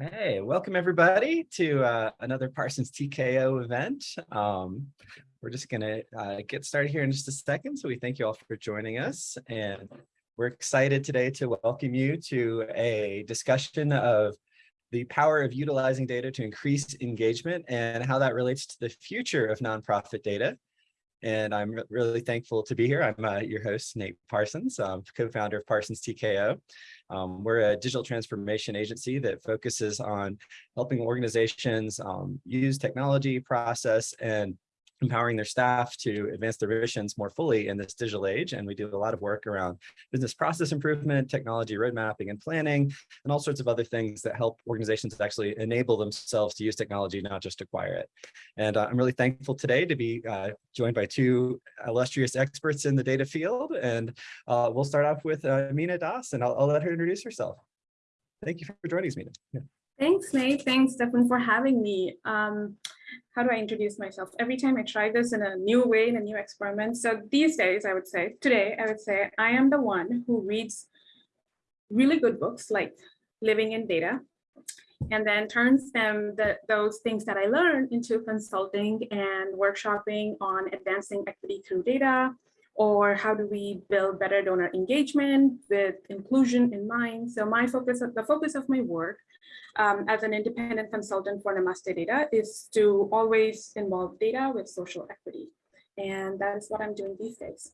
Hey, welcome everybody to uh, another Parsons TKO event. Um, we're just going to uh, get started here in just a second. So we thank you all for joining us. And we're excited today to welcome you to a discussion of the power of utilizing data to increase engagement and how that relates to the future of nonprofit data. And I'm really thankful to be here. I'm uh, your host, Nate Parsons, um, co-founder of Parsons TKO. Um, we're a digital transformation agency that focuses on helping organizations um, use technology, process, and empowering their staff to advance their visions more fully in this digital age. And we do a lot of work around business process improvement, technology road mapping and planning, and all sorts of other things that help organizations actually enable themselves to use technology, not just acquire it. And uh, I'm really thankful today to be uh, joined by two illustrious experts in the data field. And uh, we'll start off with uh, Meena Das, and I'll, I'll, let her introduce herself. Thank you for joining us, Meena. Yeah. Thanks, Nate. Thanks, Stefan, for having me. Um, how do I introduce myself? Every time I try this in a new way, in a new experiment. So these days, I would say, today, I would say, I am the one who reads really good books like Living in Data, and then turns them, the, those things that I learned into consulting and workshopping on advancing equity through data, or how do we build better donor engagement with inclusion in mind. So my focus, the focus of my work um, as an independent consultant for Namaste Data is to always involve data with social equity. And that is what I'm doing these days.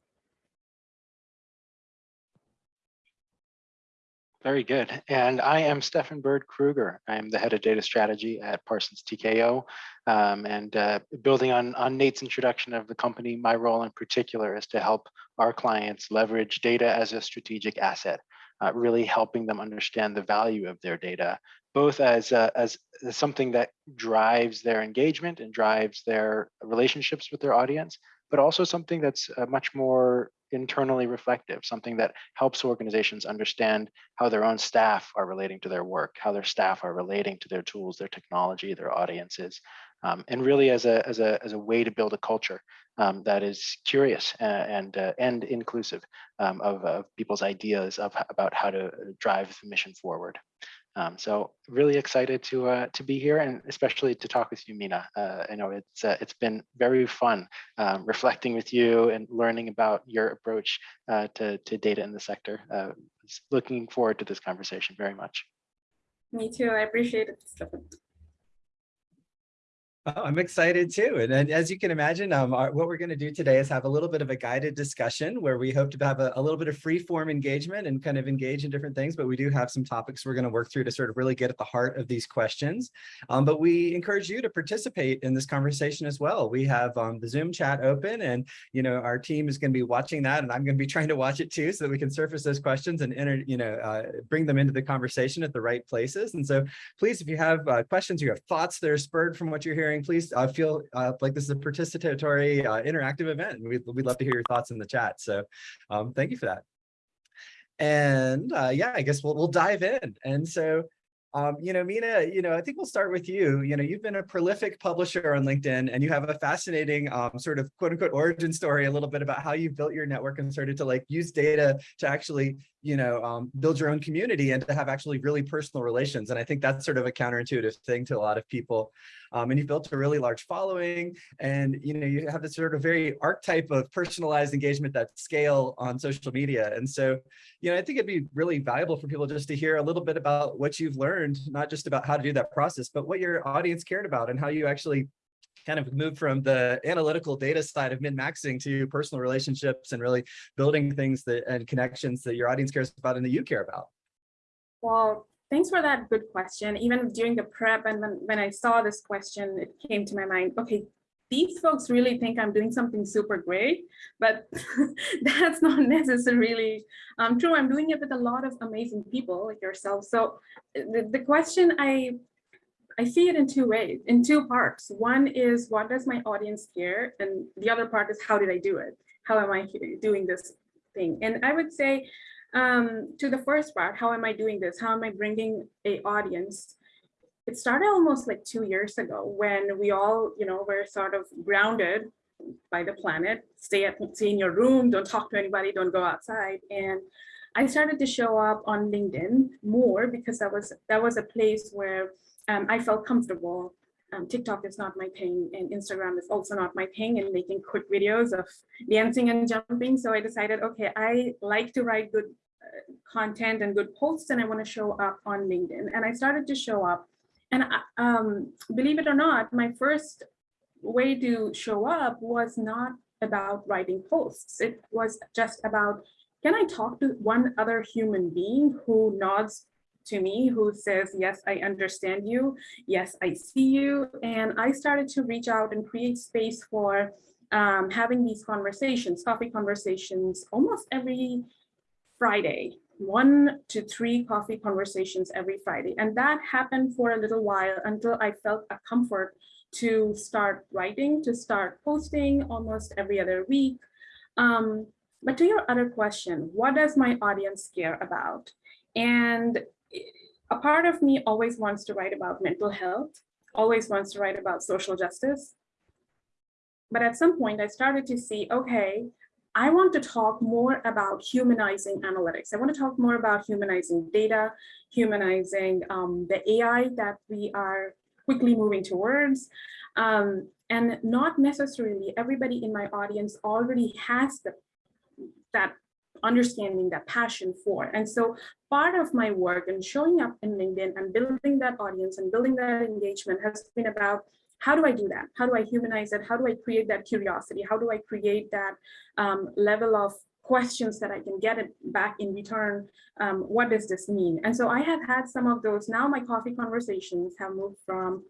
Very good. And I am Stefan Bird Kruger. I'm the head of data strategy at Parsons TKO. Um, and uh, building on, on Nate's introduction of the company, my role in particular is to help our clients leverage data as a strategic asset, uh, really helping them understand the value of their data both as, uh, as something that drives their engagement and drives their relationships with their audience, but also something that's uh, much more internally reflective, something that helps organizations understand how their own staff are relating to their work, how their staff are relating to their tools, their technology, their audiences, um, and really as a, as, a, as a way to build a culture um, that is curious and, and, uh, and inclusive um, of, of, people's ideas of, about how to drive the mission forward. Um, so really excited to uh, to be here and especially to talk with you, Meena. Uh, I know it's uh, it's been very fun um, reflecting with you and learning about your approach uh, to to data in the sector. Uh, looking forward to this conversation very much. Me too. I appreciate it. Oh, I'm excited too. And, and, as you can imagine, um, our, what we're going to do today is have a little bit of a guided discussion where we hope to have a, a, little bit of free form engagement and kind of engage in different things. But we do have some topics we're going to work through to sort of really get at the heart of these questions. Um, but we encourage you to participate in this conversation as well. We have um, the Zoom chat open and, you know, our team is going to be watching that and I'm going to be trying to watch it too so that we can surface those questions and, enter, you know, uh, bring them into the conversation at the right places. And so please, if you have uh, questions, you have thoughts that are spurred from what you're hearing, please uh, feel uh, like this is a participatory, uh, interactive event. We'd, we'd love to hear your thoughts in the chat. So um, thank you for that. And uh, yeah, I guess we'll, we'll dive in. And so um, you know, Meena, you know, I think we'll start with you. You know, you've been a prolific publisher on LinkedIn and you have a fascinating um, sort of quote unquote origin story a little bit about how you built your network and started to like use data to actually, you know, um, build your own community and to have actually really personal relations. And I think that's sort of a counterintuitive thing to a lot of people. Um, and you've built a really large following and, you know, you have this sort of very archetype of personalized engagement that scale on social media. And so, you know, I think it'd be really valuable for people just to hear a little bit about what you've learned, not just about how to do that process, but what your audience cared about and how you actually kind of moved from the analytical data side of min-maxing to personal relationships and really building things that and connections that your audience cares about and that you care about. Well, Thanks for that good question. Even during the prep and when, when I saw this question, it came to my mind, okay, these folks really think I'm doing something super great, but that's not necessarily um, true. I'm doing it with a lot of amazing people like yourself. So the, the question I I see it in two ways, in two parts. One is what does my audience care? And the other part is how did I do it? How am I doing this thing? And I would say um, to the first part, how am I doing this? How am I bringing a audience? It started almost like two years ago when we all, you know, were sort of grounded by the planet, stay at stay in your room, don't talk to anybody, don't go outside. And I started to show up on LinkedIn more because that was that was a place where um, I felt comfortable. Um, TikTok is not my thing and Instagram is also not my thing and making quick videos of dancing and jumping. So I decided, okay, I like to write good content and good posts and I want to show up on LinkedIn. And I started to show up and um, believe it or not, my first way to show up was not about writing posts. It was just about, can I talk to one other human being who nods to me, who says, yes, I understand you. Yes, I see you. And I started to reach out and create space for um, having these conversations, coffee conversations, almost every Friday, one to three coffee conversations every Friday. And that happened for a little while until I felt a comfort to start writing, to start posting almost every other week. Um, but to your other question, what does my audience care about? And a part of me always wants to write about mental health, always wants to write about social justice. But at some point I started to see, okay, I want to talk more about humanizing analytics. I want to talk more about humanizing data, humanizing um, the AI that we are quickly moving towards. Um, and not necessarily everybody in my audience already has the, that understanding, that passion for. And so part of my work and showing up in LinkedIn and building that audience and building that engagement has been about how do I do that? How do I humanize it? How do I create that curiosity? How do I create that um, level of questions that I can get it back in return? Um, what does this mean? And so I have had some of those. Now my coffee conversations have moved from,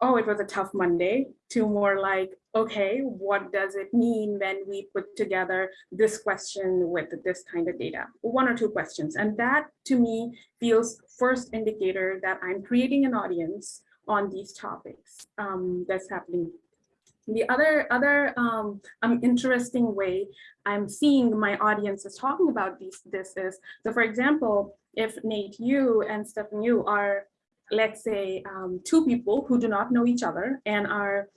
oh, it was a tough Monday to more like, okay, what does it mean when we put together this question with this kind of data? One or two questions. And that to me feels first indicator that I'm creating an audience on these topics um, that's happening. The other other um, um, interesting way I'm seeing my audience is talking about these this is so for example, if Nate, you and Stefan, you are let's say um, two people who do not know each other and are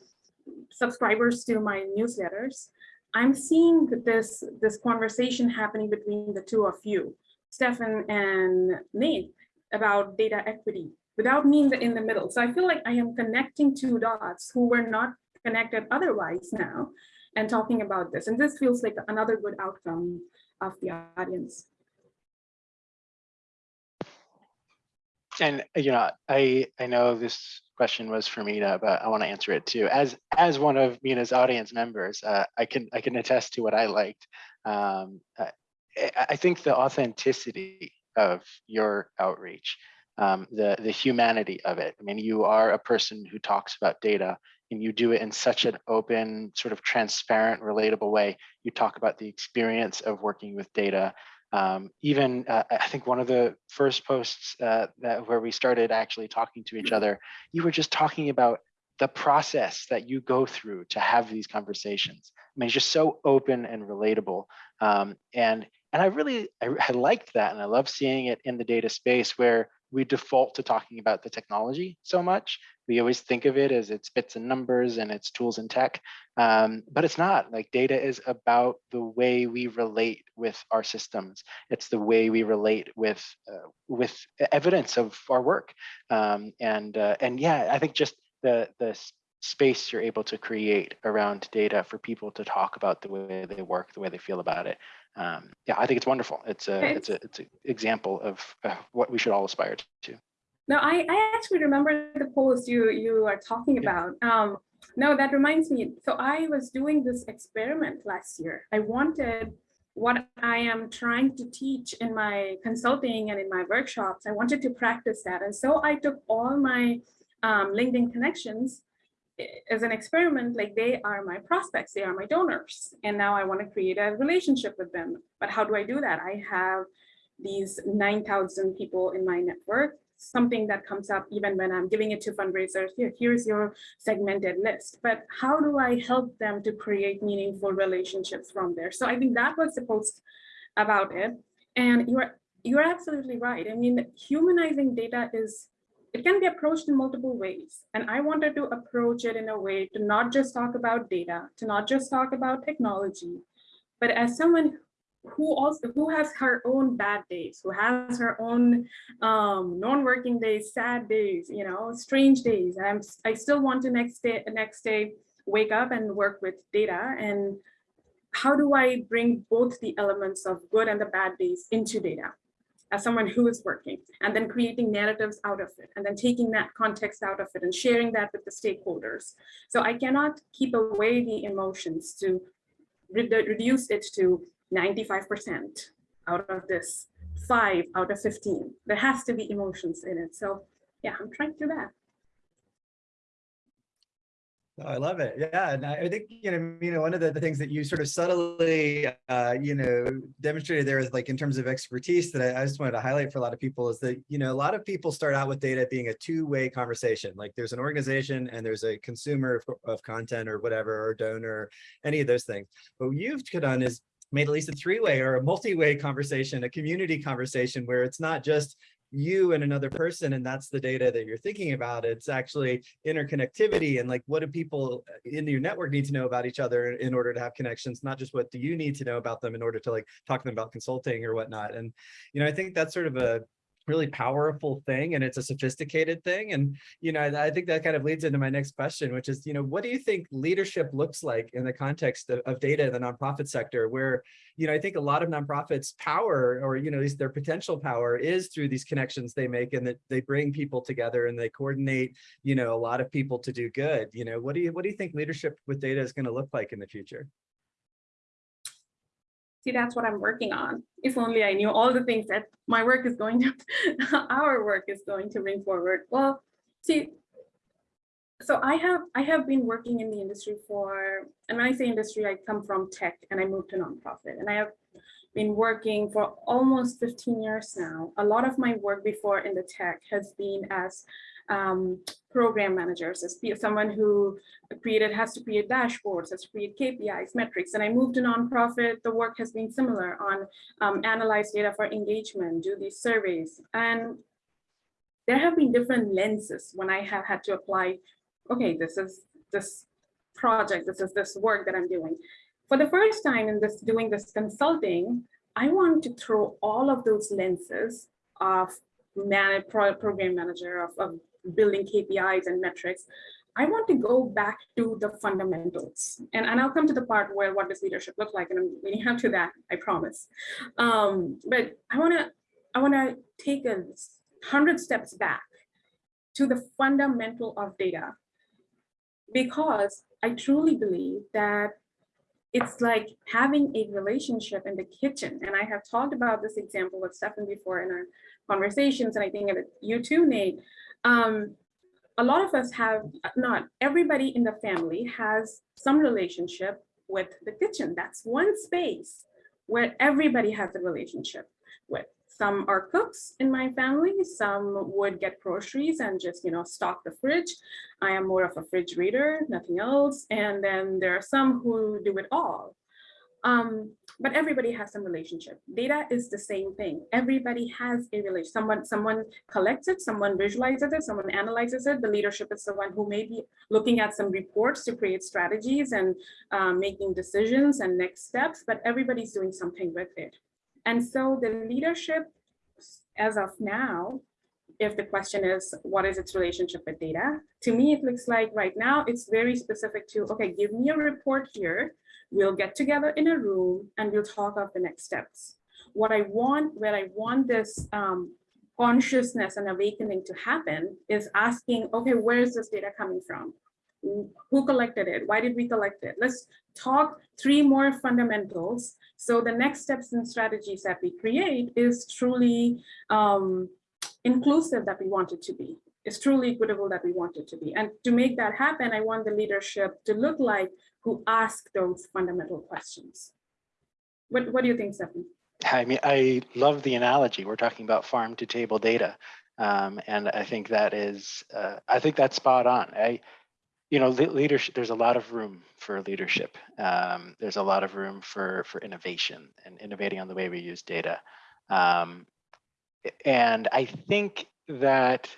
subscribers to my newsletters, I'm seeing this this conversation happening between the two of you, Stefan and Nate, about data equity without me in the, in the middle. So I feel like I am connecting two dots who were not connected otherwise now and talking about this. And this feels like another good outcome of the audience. And you know, I I know this question was for Meena, but I want to answer it too. As as one of Meena's audience members, uh, I can I can attest to what I liked. Um, I, I think the authenticity of your outreach um, the, the humanity of it. I mean, you are a person who talks about data and you do it in such an open, sort of transparent, relatable way. You talk about the experience of working with data. Um, even uh, I think one of the first posts uh, that where we started actually talking to each other, you were just talking about the process that you go through to have these conversations. I mean, it's just so open and relatable. Um, and and I really I, I liked that, and I love seeing it in the data space where we default to talking about the technology so much. We always think of it as it's bits and numbers and it's tools and tech, um, but it's not. Like data is about the way we relate with our systems. It's the way we relate with uh, with evidence of our work. Um, and uh, and yeah, I think just the the space you're able to create around data for people to talk about the way they work, the way they feel about it, um, yeah, I think it's wonderful. It's a Okay. it's a it's an example of uh, what we should all aspire to. No, I, I actually remember the post you you are talking Yeah. about. Um, no, that reminds me. So I was doing this experiment last year. I wanted what I am trying to teach in my consulting and in my workshops. I wanted to practice that, and so I took all my um, LinkedIn connections i- as an experiment. Like they are my prospects, they are my donors, and now I want to create a relationship with them. But how do I do that? I have these 9,000 people in my network, something that comes up even when I'm giving it to fundraisers. Here, here's your segmented list. But how do I help them to create meaningful relationships from there? So I think that was the post about it. And you're you're absolutely right. I mean, humanizing data is it can be approached in multiple ways. And I wanted to approach it in a way to not just talk about data, to not just talk about technology, but as someone who also who has her own bad days, who has her own um, non-working days, sad days, you know, strange days. And I'm I still want to next day next day wake up and work with data and how do I bring both the elements of good and the bad days into data as someone who is working and then creating narratives out of it and then taking that context out of it and sharing that with the stakeholders. So I cannot keep away the emotions to re reduce it to 95% out of this five out of 15. There has to be emotions in it. So yeah, I'm trying to do that. I love it. Yeah, and I I think, you know, you know, one of the, the things that you sort of subtly, uh, you know, demonstrated there is like in terms of expertise that I, I just wanted to highlight for a lot of people is that, you know, a lot of people start out with data being a two-way conversation. Like there's an organization and there's a consumer of, of content or whatever, or donor, any of those things. But what you've done is made at least a three-way or a multi-way conversation, a community conversation where it's not just you and another person and that's the data that you're thinking about it's actually interconnectivity and like what do people uh, in your network need to know about each other in order to have connections not just what do you need to know about them in order to like talk to them about consulting or whatnot and you know i think that's sort of a really powerful thing and it's a sophisticated thing and you know I, think that kind of leads into my next question which is you know what do you think leadership looks like in the context of, of data in the nonprofit sector where you know I think a lot of nonprofits power or you know these their potential power is through these connections they make and that they bring people together and they coordinate you know a lot of people to do good you know? What do you what do you think leadership with data is going to look like in the future See, that's what I'm working on. If only I knew all the things that my work is going to, our work is going to bring forward. Well, see, so I have I have been working in the industry for, and when I say industry, I come from tech and I moved to nonprofit, and I have been working for almost 15 years now. A lot of my work before in the tech has been as um, program managers, as someone who created, has to create dashboards, has to create KPIs, metrics. And I moved to nonprofit, the work has been similar on um, analyze data for engagement, do these surveys. And there have been different lenses when I have had to apply, okay, this is this project, this is this work that I'm doing. For the first time in this doing this consulting, I want to throw all of those lenses of man, program manager, of, of building KPIs and metrics, I want to go back to the fundamentals. And, and I'll come to the part where what does leadership look like, and I'm leading up to that, I promise. Um, but I wanna, I wanna take a hundred steps back to the fundamental of data because I truly believe that it's like having a relationship in the kitchen. And I have talked about this example with Stefan before in our conversations, and I think you too, Nate, um, a lot of us have, not everybody in the family has some relationship with the kitchen. That's one space where everybody has a relationship with. Some are cooks in my family, some would get groceries and just, you know, stock the fridge. I am more of a fridge reader, nothing else. And then there are some who do it all. Um, but everybody has some relationship. Data is the same thing. Everybody has a relation. Someone, someone collects it, someone visualizes it, someone analyzes it. The leadership is the one who may be looking at some reports to create strategies and um, making decisions and next steps, but everybody's doing something with it. And so the leadership, as of now, if the question is, what is its relationship with data? To me, it looks like right now, it's very specific to, okay, give me a report here We'll get together in a room and we'll talk of the next steps. What I want, where I want this um, consciousness and awakening to happen is asking, okay, where is this data coming from? Who collected it? Why did we collect it? Let's talk three more fundamentals. So the next steps and strategies that we create is truly um, inclusive that we want it to be. It's truly equitable that we want it to be. And to make that happen, I want the leadership to look like who ask those fundamental questions. What, what do you think, Stefan? I mean, I love the analogy. We're talking about farm to table data. Um, and I think that is, uh, I think that's spot on. I, you know, leadership, there's a lot of room for leadership. Um, there's a lot of room for, for innovation and innovating on the way we use data. Um, and I think that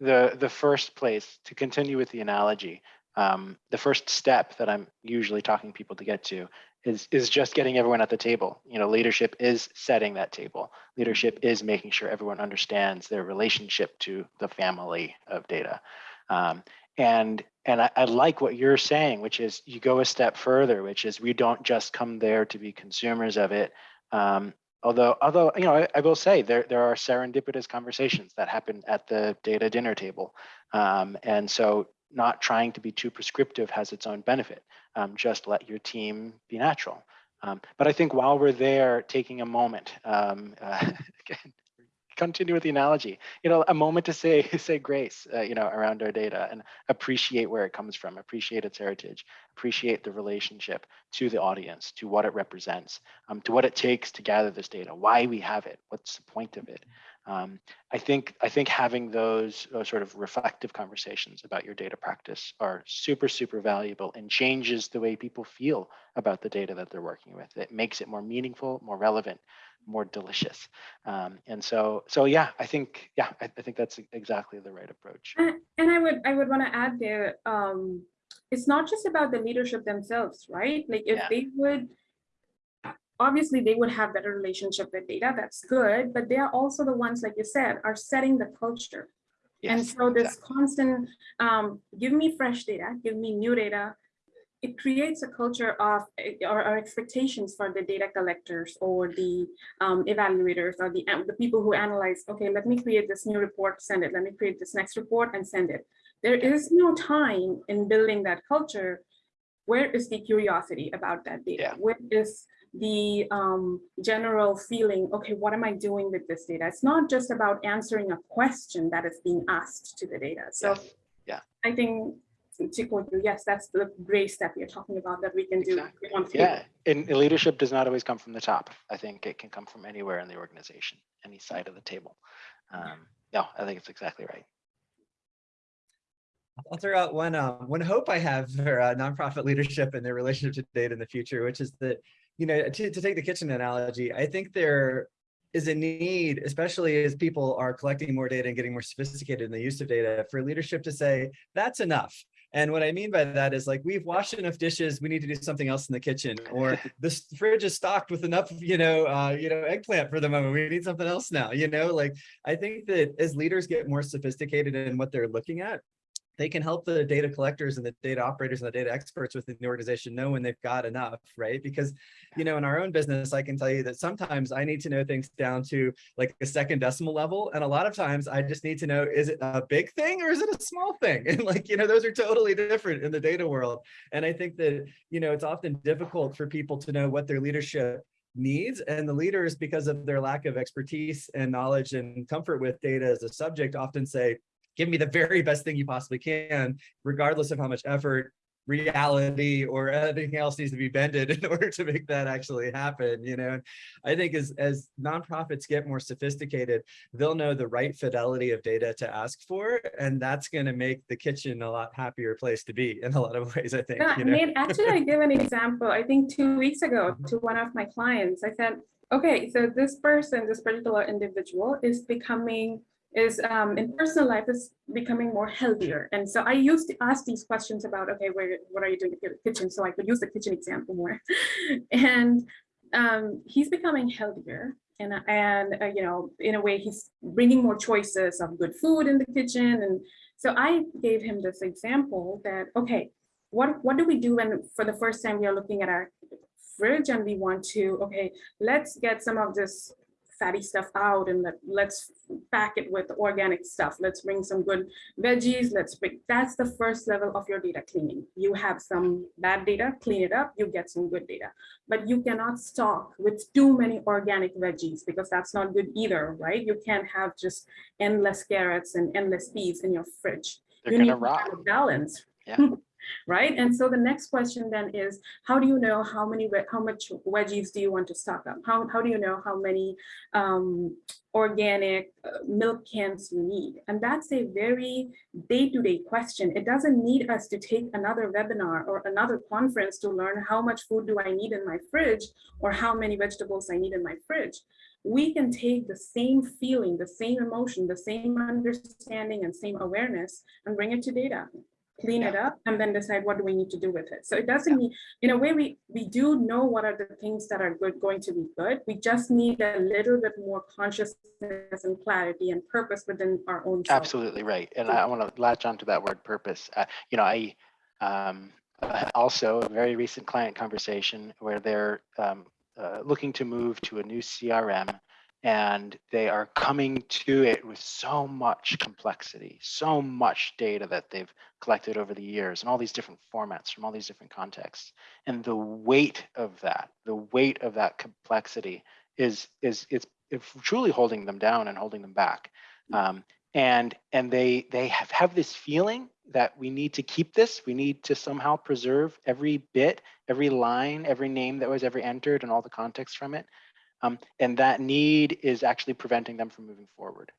the, the first place to continue with the analogy, um, the first step that I'm usually talking people to get to is is just getting everyone at the table. You know, leadership is setting that table. Leadership is making sure everyone understands their relationship to the family of data. Um, and and I, I, like what you're saying, which is you go a step further, which is we don't just come there to be consumers of it. Um, although although you know I, I, will say there there are serendipitous conversations that happen at the data dinner table, um, and so not trying to be too prescriptive has its own benefit. Um, just let your team be natural. Um, but I think while we're there, taking a moment, uh, again, continue with the analogy, you know, a moment to say say grace, uh, you know, around our data and appreciate where it comes from, appreciate its heritage, appreciate the relationship to the audience, to what it represents, um, to what it takes to gather this data, why we have it, what's the point of it. Um, I think I think having those, those sort of reflective conversations about your data practice are super super valuable and changes the way people feel about the data that they're working with. It makes it more meaningful, more relevant, more delicious. Um, and so so yeah, I think yeah, I, I think that's exactly the right approach. And, and I would I would want to add there. Um, it's not just about the leadership themselves, right? Like if yeah. they would obviously they would have better relationship with data that's good but they are also the ones like you said are setting the culture yes, and so this exactly. constant um, give me fresh data give me new data it creates a culture of or, or expectations for the data collectors or the um, evaluators or the the people who analyze okay let me create this new report send it let me create this next report and send it there is no time in building that culture where is the curiosity about that data yeah. where is the um, general feeling, okay, what am I doing with this data? It's not just about answering a question that is being asked to the data. So yes. yeah, I think to quote you, yes, that's the grace that we're talking about that we can exactly. do. Yeah, and leadership does not always come from the top. I think it can come from anywhere in the organization, any side of the table. Um, no, I think it's exactly right. I'll throw out one um, one hope I have for uh, nonprofit leadership and their relationship to data in the future, which is that you know, to, to take the kitchen analogy, I think there is a need, especially as people are collecting more data and getting more sophisticated in the use of data, for leadership to say, that's enough. And what I mean by that is like, we've washed enough dishes, we need to do something else in the kitchen, or this fridge is stocked with enough, you know, uh, you know, eggplant for the moment, we need something else now, you know, like, I think that as leaders get more sophisticated in what they're looking at, they can help the data collectors and the data operators and the data experts within the organization know when they've got enough, right? Because, you know, in our own business, I can tell you that sometimes I need to know things down to like a second decimal level. And a lot of times I just need to know, is it a big thing or is it a small thing? And like, you know, those are totally different in the data world. And I think that, you know, it's often difficult for people to know what their leadership needs and the leaders because of their lack of expertise and knowledge and comfort with data as a subject often say give me the very best thing you possibly can, regardless of how much effort, reality, or anything else needs to be bended in order to make that actually happen. You know, I think as, as nonprofits get more sophisticated, they'll know the right fidelity of data to ask for, and that's going to make the kitchen a lot happier place to be in a lot of ways, I think. Yeah, you know? I mean, actually, I give an example, I think two weeks ago to one of my clients, I said, okay, so this person, this particular individual is becoming is um, in personal life is becoming more healthier. And so I used to ask these questions about, okay, where, what are you doing in the kitchen? So I could use the kitchen example more. and um, he's becoming healthier. And, and uh, you know, in a way, he's bringing more choices of good food in the kitchen. And so I gave him this example that, okay, what, what do we do when for the first time we are looking at our fridge and we want to, okay, let's get some of this fatty stuff out and let, let's pack it with organic stuff. Let's bring some good veggies. Let's bring, that's the first level of your data cleaning. You have some bad data, clean it up, you get some good data. But you cannot stock with too many organic veggies because that's not good either, right? You can't have just endless carrots and endless peas in your fridge. They're you need to have a balance. Yeah. right? And so the next question then is, how do you know how many, how much veggies do you want to stock up? How, how do you know how many um, organic uh, milk cans you need? And that's a very day-to-day -day question. It doesn't need us to take another webinar or another conference to learn how much food do I need in my fridge or how many vegetables I need in my fridge we can take the same feeling, the same emotion, the same understanding and same awareness and bring it to data clean it up, and then decide what do we need to do with it. So it doesn't mean, in a way, we, we do know what are the things that are good, going to be good. We just need a little bit more consciousness and clarity and purpose within our own. self. Absolutely right. And I want to latch onto that word purpose. Uh, you know, I um, also a very recent client conversation where they're um, uh, looking to move to a new CRM and they are coming to it with so much complexity, so much data that they've collected over the years and all these different formats from all these different contexts. And the weight of that, the weight of that complexity is, is it's, it's truly holding them down and holding them back. Um, and and they they have, have this feeling that we need to keep this we need to somehow preserve every bit every line every name that was ever entered and all the context from it um, and that need is actually preventing them from moving forward.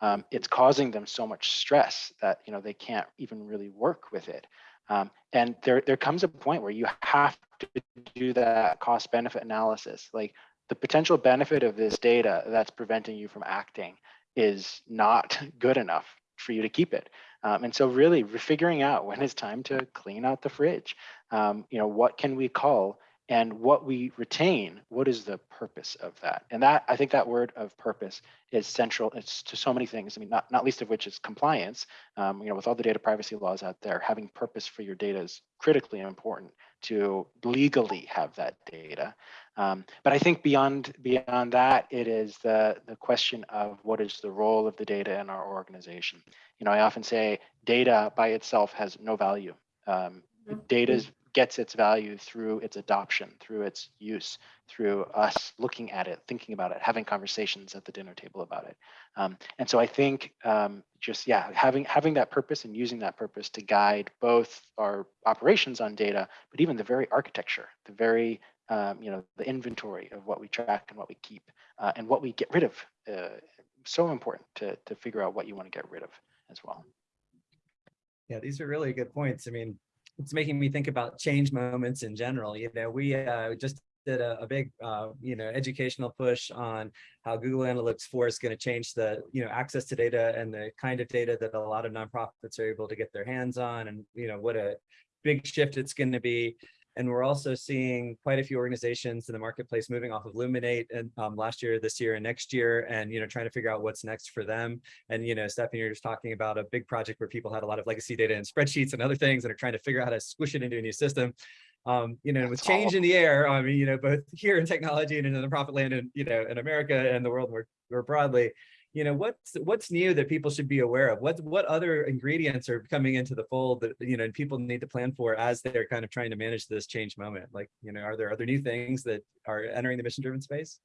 Um, it's causing them so much stress that you know they can't even really work with it. Um, and there there comes a point where you have to do that cost benefit analysis. Like the potential benefit of this data that's preventing you from acting is not good enough for you to keep it. Um, and so really figuring out when it's time to clean out the fridge, um, you know, what can we call and what we retain, what is the purpose of that? And that, I think that word of purpose is central it's to so many things. I mean, not, not least of which is compliance. Um, you know, with all the data privacy laws out there, having purpose for your data is critically important to legally have that data. Um, but I think beyond beyond that, it is the the question of what is the role of the data in our organization. You know, I often say data by itself has no value. Um, data gets its value through its adoption, through its use, through us looking at it, thinking about it, having conversations at the dinner table about it. Um, and so I think um, just yeah, having having that purpose and using that purpose to guide both our operations on data, but even the very architecture, the very um, you know, the inventory of what we track and what we keep uh, and what we get rid of. Uh, so important to, to figure out what you want to get rid of as well. Yeah, these are really good points. I mean, it's making me think about change moments in general. You know, we uh, just did a, a big, uh, you know, educational push on how Google Analytics 4 is going to change the, you know, access to data and the kind of data that a lot of nonprofits are able to get their hands on and, you know, what a big shift it's going to be. And we're also seeing quite a few organizations in the marketplace moving off of Luminate and um, last year, this year, and next year, and you know, trying to figure out what's next for them. And you know, Stephanie, you're just talking about a big project where people had a lot of legacy data and spreadsheets and other things and are trying to figure out how to squish it into a new system. Um, you know, with change in the air, I mean, you know, both here in technology and in the profit land and, you know, in America and the world more, more broadly, you know, what's what's new that people should be aware of? What what other ingredients are coming into the fold that you know and people need to plan for as they're kind of trying to manage this change moment? Like, you know, are there other new things that are entering the mission driven space?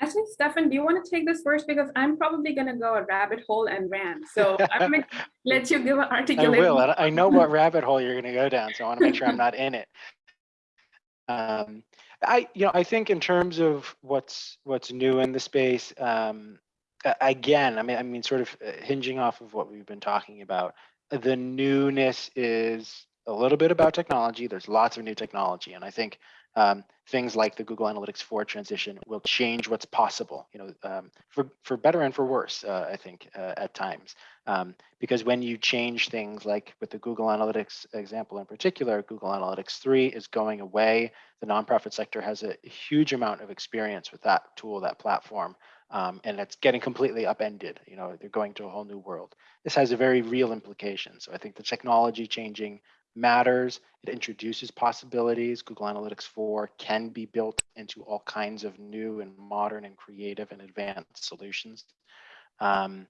Actually, Stefan, do you want to take this first? Because I'm probably going to go a rabbit hole and rant. So I'm going to let you give an articulation. I will. I I know what rabbit hole you're going to go down, so I want to make sure I'm not in it. Um, I, you know, I think in terms of what's what's new in the space, um, a- again, I mean, I mean, sort of uh, hinging off of what we've been talking about, the newness is a little bit about technology. There's lots of new technology, and I think um, things like the Google Analytics 4 transition will change what's possible. You know, um, for for better and for worse. Uh, I think uh, at times, um, because when you change things like with the Google Analytics example in particular, Google Analytics 3 is going away. The nonprofit sector has a huge amount of experience with that tool, that platform um, and it's getting completely upended. You know, they're going to a whole new world. This has a very real implication. So I think the technology changing matters. It introduces possibilities. Google Analytics 4 can be built into all kinds of new and modern and creative and advanced solutions. Um,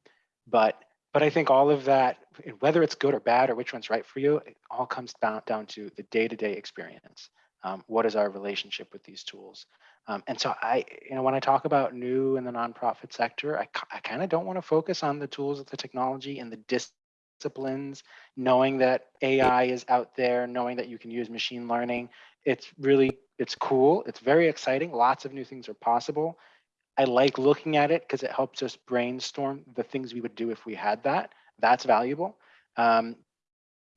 but but I think all of that, whether it's good or bad or which one's right for you, it all comes down, down to the day-to-day -day experience. Um, what is our relationship with these tools? Um, and so I, you know, when I talk about new in the nonprofit sector, I, I kind of don't want to focus on the tools of the technology and the disciplines, knowing that AI is out there, knowing that you can use machine learning. It's really, it's cool. It's very exciting. Lots of new things are possible. I like looking at it because it helps us brainstorm the things we would do if we had that. That's valuable. Um,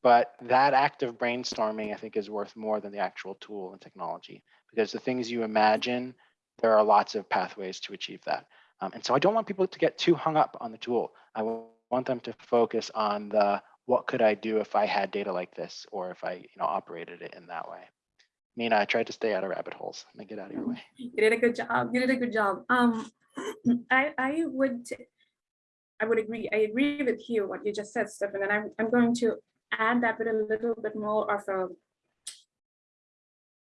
but that act of brainstorming, I think, is worth more than the actual tool and technology because the things you imagine, there are lots of pathways to achieve that. Um, and so I don't want people to get too hung up on the tool. I want them to focus on the what could I do if I had data like this, or if I, you know, operated it in that way. Meena, I tried to stay out of rabbit holes. Let me get out of your way. You did a good job. You did a good job. Um, I, I would, I would agree. I agree with you, what you just said, Stefan, and I'm, I'm going to add that with a little bit more of a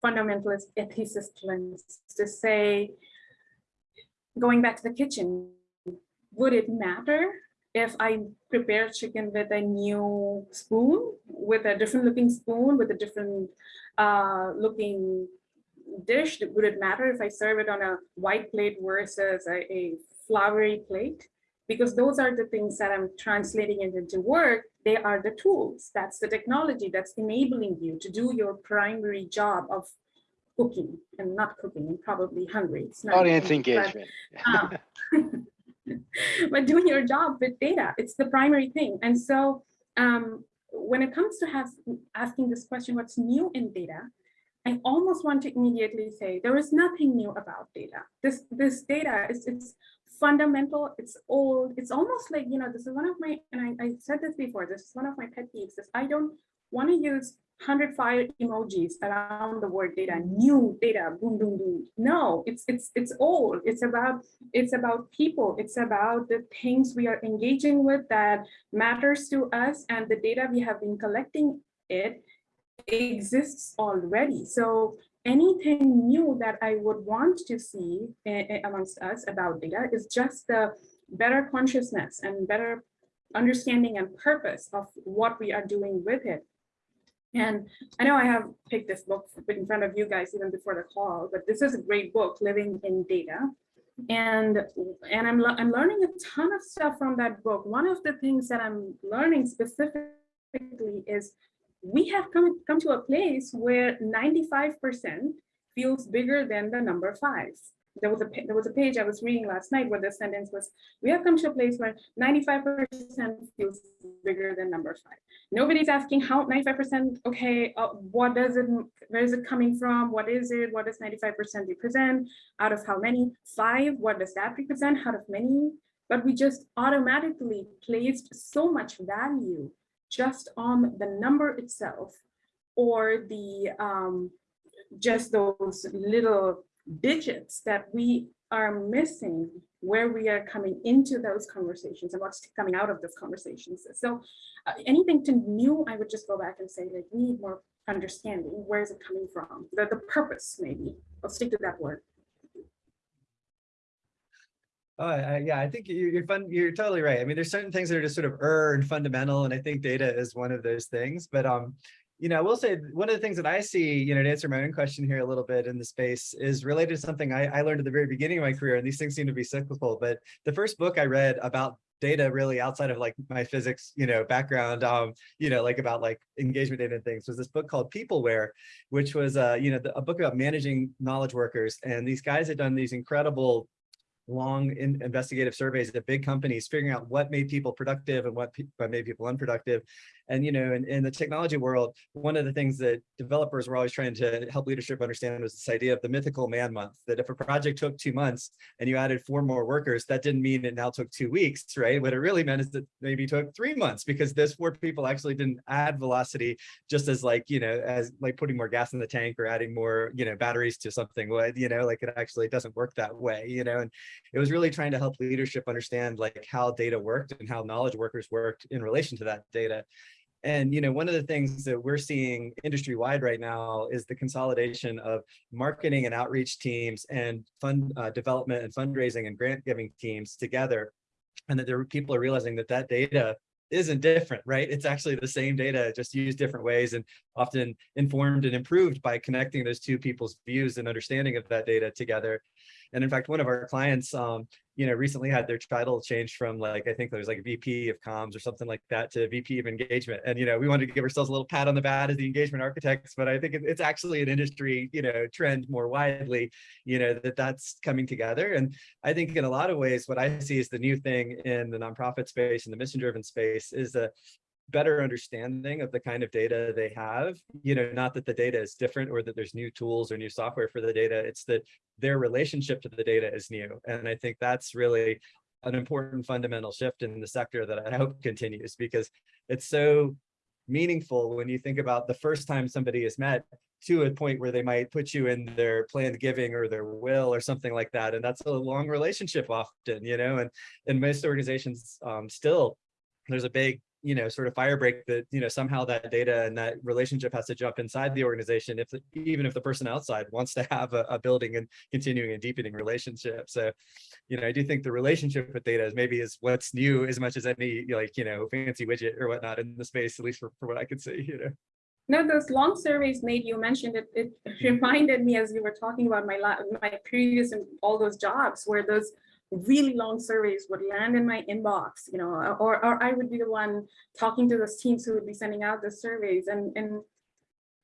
fundamentalist ethicist lens to say, going back to the kitchen, would it matter if I prepare chicken with a new spoon, with a different looking spoon, with a different uh, looking dish? Would it matter if I serve it on a white plate versus a, a flowery plate? Because those are the things that I'm translating it into work. They are the tools. That's the technology that's enabling you to do your primary job of cooking and not cooking and probably hungry. It's not Audience cooking, but- engagement. um, but doing your job with data, it's the primary thing. And so um, when it comes to have, asking this question, what's new in data? I almost want to immediately say there is nothing new about data. This this data is it's fundamental, it's old, it's almost like, you know, this is one of my, and I, I said this before, this is one of my pet peeves, is I don't want to use 100 fire emojis around the word data, new data, boom, boom, boom. No, it's it's it's old. It's about it's about people. It's about the things we are engaging with that matters to us, and the data we have been collecting it exists already. So anything new that I would want to see eh, eh, amongst us about data is just the better consciousness and better understanding and purpose of what we are doing with it. And I know I have picked this book in front of you guys even before the call, but this is a great book, Living in Data. And, and I'm, I'm learning a ton of stuff from that book. One of the things that I'm learning specifically is we have come, come to a place where 95% feels bigger than the number five. There was a there was a page I was reading last night where the sentence was, we have come to a place where 95% feels bigger than number five. Nobody's asking how 95%, okay, uh, what does it, where is it coming from? What is it? What does 95% represent? Out of how many? Five, what does that represent? Out of many? But we just automatically placed so much value just on the number itself or the um, just those little digits that we are missing where we are coming into those conversations and what's coming out of those conversations. So uh, anything to new, I would just go back and say like we need more understanding. Where is it coming from? The, the purpose maybe. I'll stick to that word. Oh, I, yeah, I think you- you're fun, you're totally right. I mean, there's certain things that are just sort of er and fundamental, and I think data is one of those things, but um, you know, I will say, one of the things that I see, you know, to answer my own question here a little bit in the space is related to something I, I learned at the very beginning of my career, and these things seem to be cyclical, but the first book I read about data really outside of like my physics, you know, background, um, you know, like about like engagement data and things was this book called Peopleware, which was, uh, you know, the- a book about managing knowledge workers. And these guys had done these incredible long in investigative surveys at big companies, figuring out what made people productive and what, what made people unproductive. And, you know, in, in the technology world, one of the things that developers were always trying to help leadership understand was this idea of the mythical man month, that if a project took two months and you added four more workers, that didn't mean it now took two weeks, right? What it really meant is that maybe took three months because those four people actually didn't add velocity just as like, you know, as like putting more gas in the tank or adding more, you know, batteries to something you know, like it actually doesn't work that way, you know, and it was really trying to help leadership understand like how data worked and how knowledge workers worked in relation to that data. And you know, one of the things that we're seeing industry wide right now is the consolidation of marketing and outreach teams and fund uh, development and fundraising and grant giving teams together. And that there are people are realizing that that data isn't different, right? It's actually the same data, just used different ways and often informed and improved by connecting those two people's views and understanding of that data together. And in fact, one of our clients, um, you know, recently had their title changed from like, I think there was like VP of comms or something like that to VP of engagement. And, you know, we wanted to give ourselves a little pat on the back as the engagement architects, but I think it's actually an industry, you know, trend more widely, you know, that that's coming together. And I think in a lot of ways, what I see is the new thing in the nonprofit space and the mission driven space is a better understanding of the kind of data they have, you know, not that the data is different or that there's new tools or new software for the data, it's that their relationship to the data is new. And I think that's really an important fundamental shift in the sector that I hope continues because it's so meaningful when you think about the first time somebody is met to a point where they might put you in their planned giving or their will or something like that. And that's a long relationship often, you know, and in most organizations um, still, there's a big, you know, sort of fire break that, you know, somehow that data and that relationship has to jump inside the organization if, even if the person outside wants to have a, a building and continuing and deepening relationship. So, you know, I do think the relationship with data is maybe is what's new as much as any like, you know, fancy widget or whatnot in the space, at least for, for what I could see, you know. No, those long surveys made you mentioned it, it mm. reminded me as you were talking about my la, my previous and all those jobs where those really long surveys would land in my inbox, you know, or, or I would be the one talking to those teams who would be sending out the surveys and, and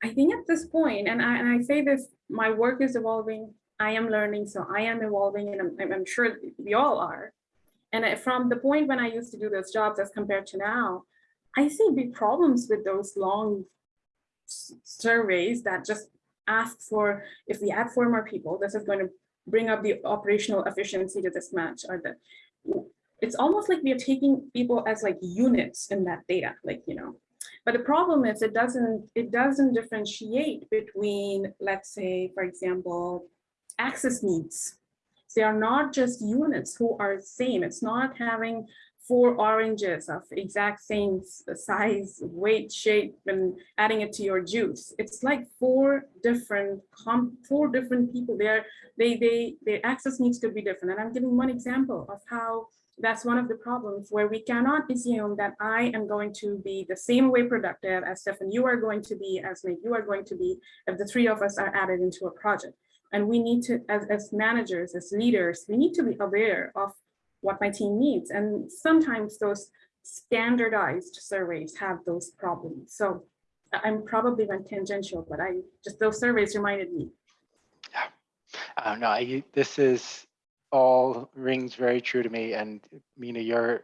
I think at this point, and I, and I say this, my work is evolving, I am learning, so I am evolving and I'm, I'm- sure we all are. And from the point when I used to do those jobs as compared to now, I see big problems with those long surveys that just ask for, if we add four more people, this is going to bring up the operational efficiency to this match or the. It's almost like we are taking people as like units in that data, like, you know. But the problem is it doesn't, it doesn't differentiate between, let's say, for example, access needs. They are not just units who are same. It's not having four oranges of exact same size, weight, shape, and adding it to your juice. It's like four different four different people. They're they they their access needs to be different. And I'm giving one example of how that's one of the problems where we cannot assume that I am going to be the same way productive as Stefan, you are going to be, as Nate, you are going to be, if the three of us are added into a project. And we need to, as, as managers, as leaders, we need to be aware of what my team needs. And sometimes those standardized surveys have those problems. So I- I'm probably went tangential, but I just those surveys reminded me. Uh, no, I, this is all rings very true to me. And Meena, your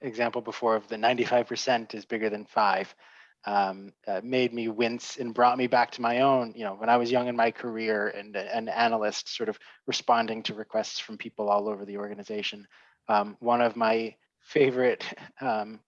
example before of the 95% is bigger than five um, uh, made me wince and brought me back to my own, you know, when I was young in my career and an analyst sort of responding to requests from people all over the organization. Um, one of my favorite, um,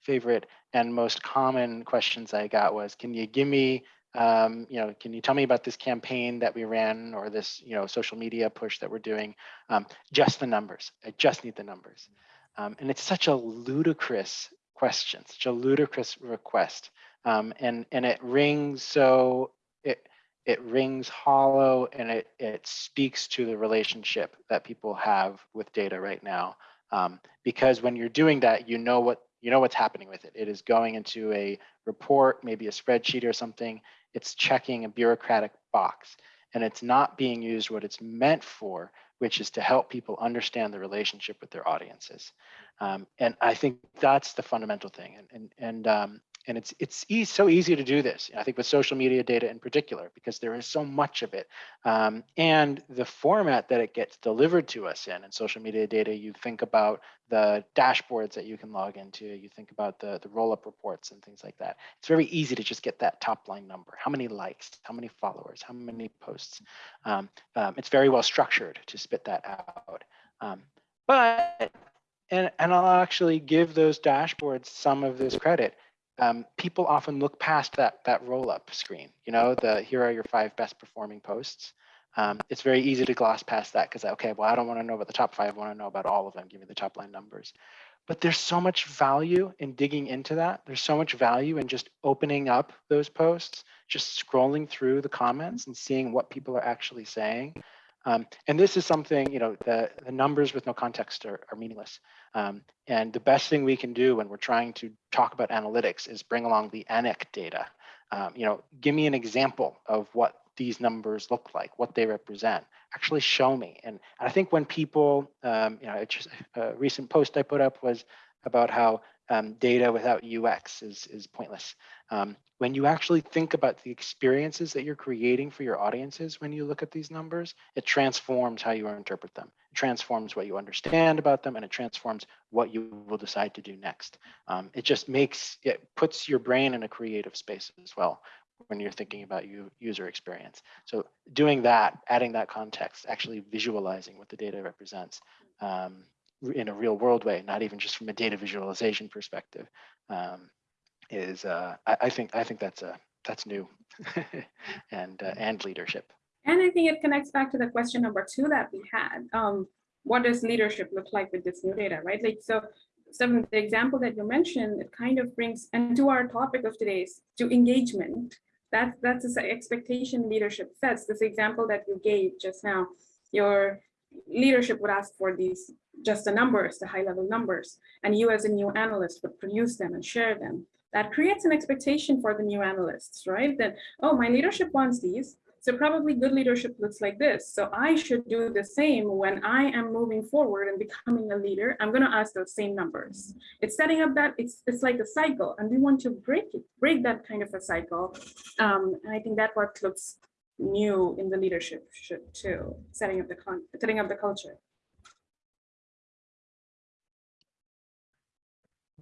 favorite and most common questions I got was, can you give me um, you know, can you tell me about this campaign that we ran or this, you know, social media push that we're doing? Um, just the numbers. I just need the numbers. Um, and it's such a ludicrous question, such a ludicrous request. Um, and, and it rings so, it, it rings hollow and it, it speaks to the relationship that people have with data right now. Um, because when you're doing that, you know what, you know what's happening with it. It is going into a report, maybe a spreadsheet or something, it's checking a bureaucratic box and it's not being used what it's meant for, which is to help people understand the relationship with their audiences. Um, and I think that's the fundamental thing. And and and um, and it's it's e so easy to do this. I think with social media data in particular, because there is so much of it, um, and the format that it gets delivered to us in. And social media data, you think about the dashboards that you can log into. You think about the the roll up reports and things like that. It's very easy to just get that top line number. How many likes? How many followers? How many posts? Um, um, it's very well structured to spit that out. Um, but and and I'll actually give those dashboards some of this credit. Um, people often look past that that roll up screen. You know, the here are your five best performing posts. Um, it's very easy to gloss past that because okay, well, I don't want to know about the top five. I want to know about all of them. Give me the top line numbers. But there's so much value in digging into that. There's so much value in just opening up those posts, just scrolling through the comments and seeing what people are actually saying. Um, and this is something, you know, the, the numbers with no context are, are meaningless. Um, and the best thing we can do when we're trying to talk about analytics is bring along the ANIC data. Um, you know, give me an example of what these numbers look like, what they represent. Actually show me. And I think when people, um, you know, just a recent post I put up was about how um, data without UX is, is pointless. Um, when you actually think about the experiences that you're creating for your audiences when you look at these numbers, it transforms how you interpret them. It transforms what you understand about them and it transforms what you will decide to do next. Um, it just makes, it puts your brain in a creative space as well when you're thinking about you, user experience. So doing that, adding that context, actually visualizing what the data represents, um, in a real world way, not even just from a data visualization perspective, um, is uh, I, I think I think that's a that's new and uh, and leadership. And I think it connects back to the question number two that we had. Um, what does leadership look like with this new data, right? Like, so some the example that you mentioned, it kind of brings, and to our topic of today's, to engagement. That's, that's the expectation leadership sets. This example that you gave just now, your leadership would ask for these, just the numbers, the high level numbers, and you as a new analyst would produce them and share them. That creates an expectation for the new analysts, right? That, oh, my leadership wants these, so probably good leadership looks like this. So I should do the same when I am moving forward and becoming a leader. I'm going to ask those same numbers. It's setting up that it's it's like a cycle, and we want to break it, break that kind of a cycle. Um, and I think that what looks new in the leadership should too, setting up the con setting up the culture.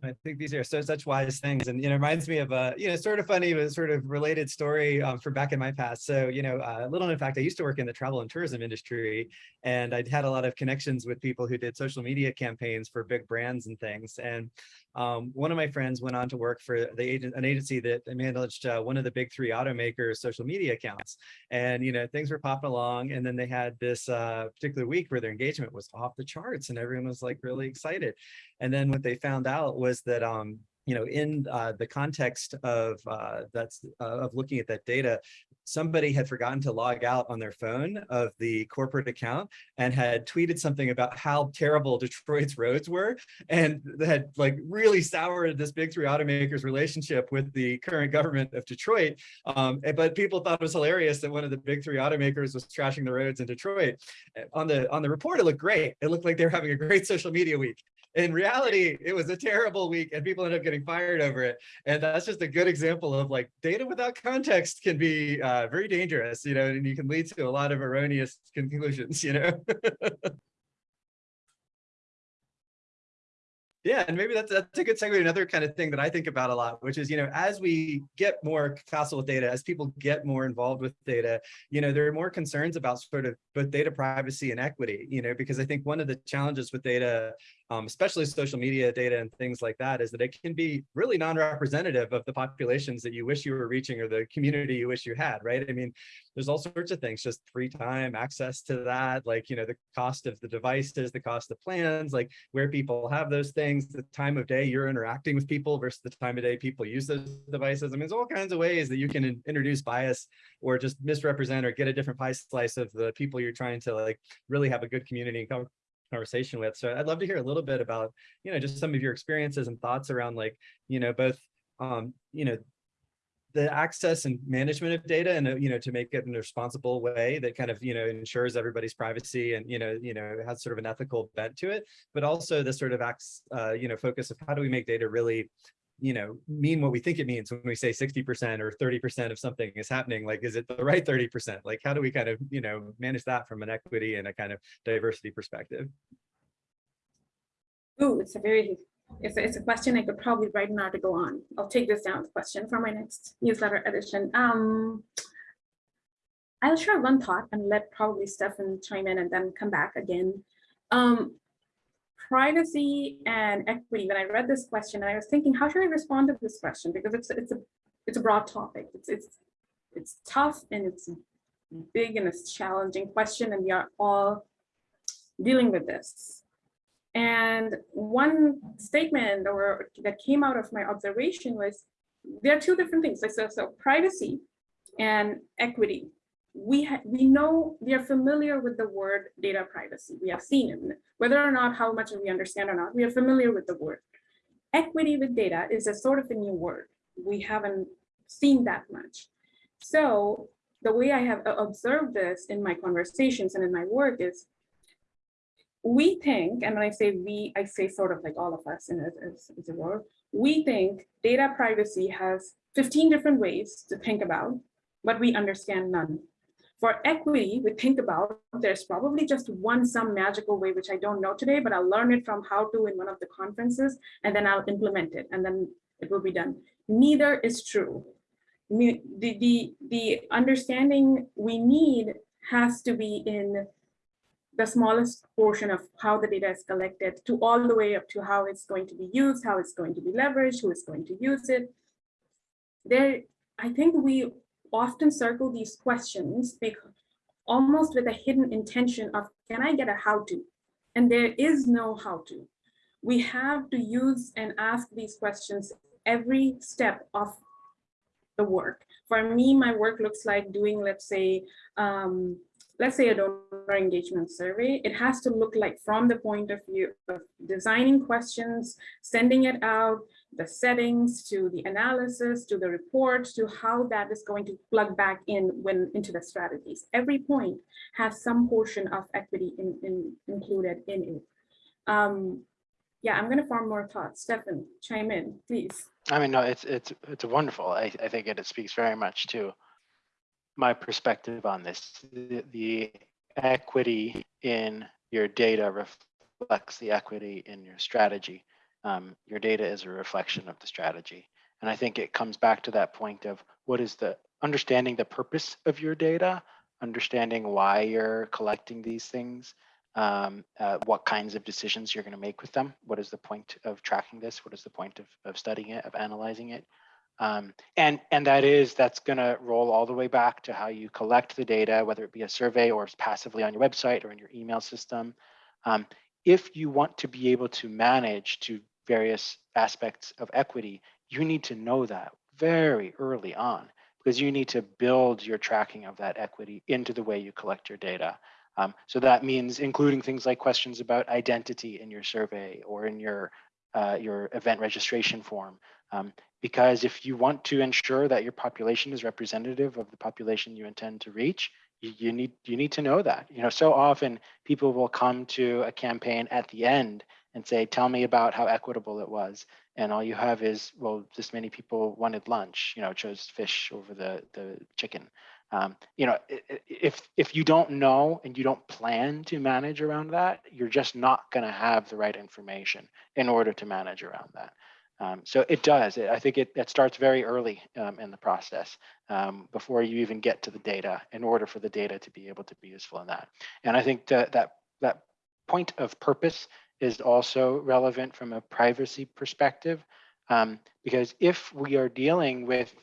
I think these are so such wise things, and you know, reminds me of a you know sort of funny but sort of related story um, from back in my past. So you know, uh, little in fact, I used to work in the travel and tourism industry, and I'd had a lot of connections with people who did social media campaigns for big brands and things. And um, one of my friends went on to work for the agent, an agency that managed uh, one of the big three automakers' social media accounts. And you know, things were popping along, and then they had this uh, particular week where their engagement was off the charts, and everyone was like really excited. And then what they found out was that, um, you know, in uh, the context of uh, that's uh, of looking at that data, somebody had forgotten to log out on their phone of the corporate account and had tweeted something about how terrible Detroit's roads were and had like really soured this big three automakers relationship with the current government of Detroit. Um, but people thought it was hilarious that one of the big three automakers was trashing the roads in Detroit. On the on the report, it looked great. It looked like they were having a great social media week in reality, it was a terrible week and people ended up getting fired over it. And that's just a good example of like data without context can be uh, very dangerous, you know, and you can lead to a lot of erroneous conclusions, you know. Yeah, and maybe that's that's a good segue. to Another kind of thing that I think about a lot, which is you know, as we get more facile with data, as people get more involved with data, you know, there are more concerns about sort of both data privacy and equity. You know, because I think one of the challenges with data, um, especially social media data and things like that, is that it can be really non-representative of the populations that you wish you were reaching or the community you wish you had. Right? I mean, there's all sorts of things, just free time, access to that, like you know, the cost of the devices, the cost of plans, like where people have those things the time of day you're interacting with people versus the time of day people use those devices. I mean, there's all kinds of ways that you can introduce bias or just misrepresent or get a different pie slice of the people you're trying to like really have a good community and conversation with. So I'd love to hear a little bit about, you know, just some of your experiences and thoughts around like, you know, both, um, you know, the access and management of data and you know to make it in a responsible way that kind of you know ensures everybody's privacy and you know you know has sort of an ethical bent to it but also the sort of acts uh, you know focus of how do we make data really you know mean what we think it means when we say 60 percent or 30 percent of something is happening like is it the right 30 percent like how do we kind of you know manage that from an equity and a kind of diversity perspective Ooh, it's a very it's a, it's a question I could probably write an article on. I'll take this down as a question for my next newsletter edition. Um, I'll share one thought and let probably Stefan chime in and then come back again. Um, privacy and equity. When I read this question, and I was thinking, how should I respond to this question? Because it's it's a it's a broad topic. It's it's it's tough and it's big and it's challenging question, and we are all dealing with this. And one statement or that came out of my observation was there are two different things. Like so, so privacy and equity. We we know we are familiar with the word data privacy. We have seen it, whether or not how much we understand or not. We are familiar with the word. Equity with data is a sort of a new word. We haven't seen that much. So the way I have uh, observed this in my conversations and in my work is we think, and when I say we, I say sort of like all of us in a world, we think data privacy has 15 different ways to think about, but we understand none. For equity, we think about there's probably just one some magical way, which I don't know today, but I'll learn it from how to in one of the conferences, and then I'll implement it, and then it will be done. Neither is true. The, the, the understanding we need has to be in the smallest portion of how the data is collected to all the way up to how it's going to be used, how it's going to be leveraged, who is going to use it. There, I think we often circle these questions because almost with a hidden intention of, can I get a how to? And there is no how to. We have to use and ask these questions every step of the work. For me, my work looks like doing, let's say, um, let's say a donor engagement survey, it has to look like from the point of view of designing questions, sending it out, the settings to the analysis, to the report, to how that is going to plug back in when into the strategies. Every point has some portion of equity in, in, included in it. Um, yeah, I'm gonna form more thoughts. Stefan, chime in, please. I mean, no, it's it's it's wonderful. I, I think it, it speaks very much to my perspective on this. The, the equity in your data reflects the equity in your strategy. Um, your data is a reflection of the strategy. And I think it comes back to that point of what is the understanding the purpose of your data, understanding why you're collecting these things, um, uh, what kinds of decisions you're going to make with them. What is the point of tracking this? What is the point of, of studying it, of analyzing it? Um, and, and that is, that's going to roll all the way back to how you collect the data, whether it be a survey or passively on your website or in your email system. Um, if you want to be able to manage to various aspects of equity, you need to know that very early on because you need to build your tracking of that equity into the way you collect your data. Um, so that means including things like questions about identity in your survey or in your uh, your event registration form. Um, because if you want to ensure that your population is representative of the population you intend to reach, you, you need you need to know that. You know, so often people will come to a campaign at the end and say, tell me about how equitable it was. And all you have is, well, this many people wanted lunch, you know, chose fish over the, the chicken. Um, you know, if if you don't know and you don't plan to manage around that, you're just not going to have the right information in order to manage around that. Um, so it does. I think it, it starts very early um, in the process um, before you even get to the data in order for the data to be able to be useful in that. And I think that that that point of purpose is also relevant from a privacy perspective, um, because if we are dealing with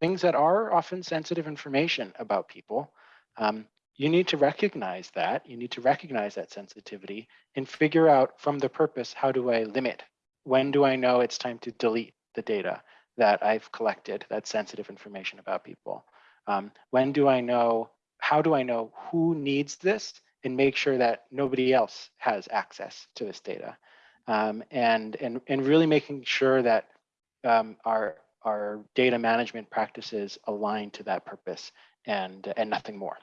things that are often sensitive information about people, um, you need to recognize that. You need to recognize that sensitivity and figure out from the purpose, how do I limit? When do I know it's time to delete the data that I've collected, that sensitive information about people? Um, when do I know, how do I know who needs this and make sure that nobody else has access to this data? Um, and, and, and really making sure that um, our, our data management practices align to that purpose and and nothing more.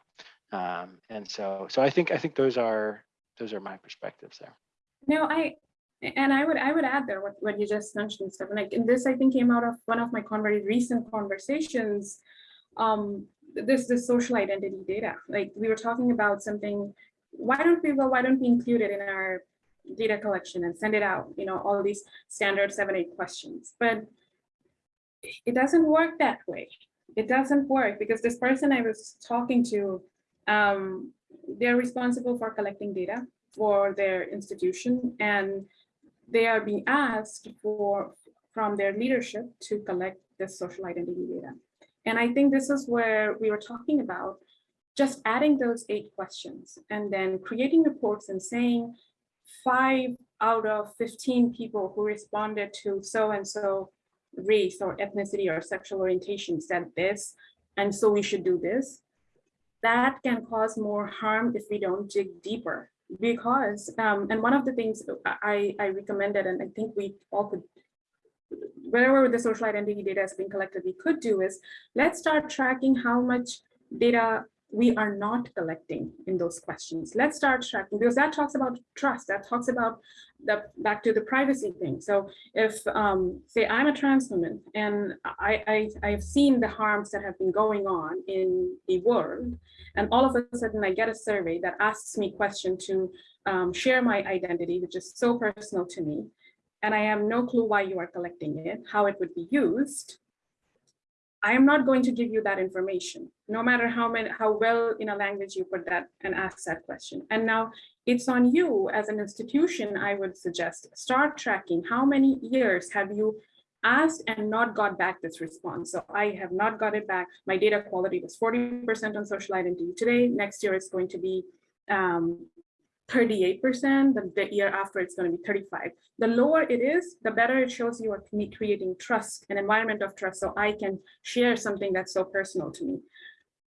Um, and so so I think I think those are those are my perspectives there. No, I and I would I would add there what, what you just mentioned, Stephen. Like and this I think came out of one of my very recent conversations. Um, this this social identity data. Like we were talking about something. Why don't we well why don't we include it in our data collection and send it out? You know all these standard seven eight questions, but it doesn't work that way. It doesn't work because this person I was talking to, um, they're responsible for collecting data for their institution and they are being asked for from their leadership to collect this social identity data. And I think this is where we were talking about just adding those eight questions and then creating reports and saying five out of 15 people who responded to so-and-so race or ethnicity or sexual orientation said this, and so we should do this, that can cause more harm if we don't dig deeper. Because, um, and one of the things I, I recommended, and I think we all could, wherever the social identity data is being collected, we could do is, let's start tracking how much data we are not collecting in those questions. Let's start tracking because that talks about trust. That talks about the back to the privacy thing. So if um, say I'm a trans woman and I, I I've seen the harms that have been going on in the world, and all of a sudden I get a survey that asks me question to um, share my identity, which is so personal to me, and I have no clue why you are collecting it, how it would be used. I am not going to give you that information, no matter how many, how well in a language you put that and ask that question. And now it's on you as an institution, I would suggest, start tracking how many years have you asked and not got back this response. So I have not got it back. My data quality was 40% on social identity today. Next year it's going to be um, 38%, the, the year after it's going to be 35. The lower it is, the better it shows you are cre- creating trust, an environment of trust, so I can share something that's so personal to me.